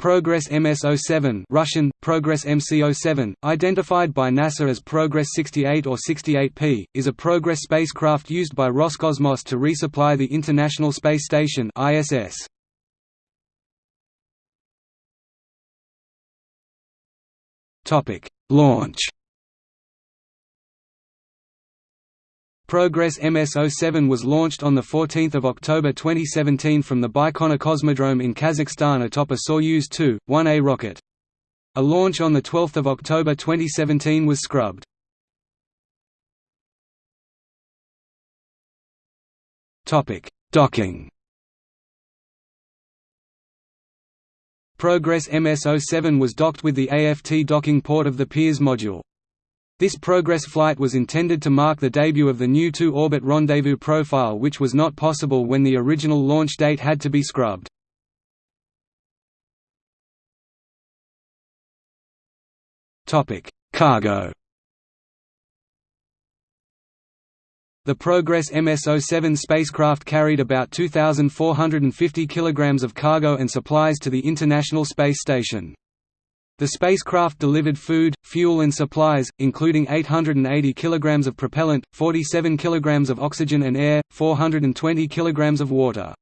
Progress MS-07 Russian, Progress MC-07, identified by NASA as Progress 68 or 68P, is a Progress spacecraft used by Roscosmos to resupply the International Space Station ISS. Launch Progress MS-07 was launched on 14 October 2017 from the Baikonur Cosmodrome in Kazakhstan atop a Soyuz 2-1A rocket. A launch on 12 October 2017 was scrubbed. Docking Progress MS-07 was docked with the AFT docking port of the Pirs module. This Progress flight was intended to mark the debut of the new two-orbit rendezvous profile which was not possible when the original launch date had to be scrubbed. Cargo The Progress MS-07 spacecraft carried about 2,450 kg of cargo and supplies to the International Space Station. The spacecraft delivered food, fuel and supplies, including 880 kg of propellant, 47 kg of oxygen and air, 420 kg of water.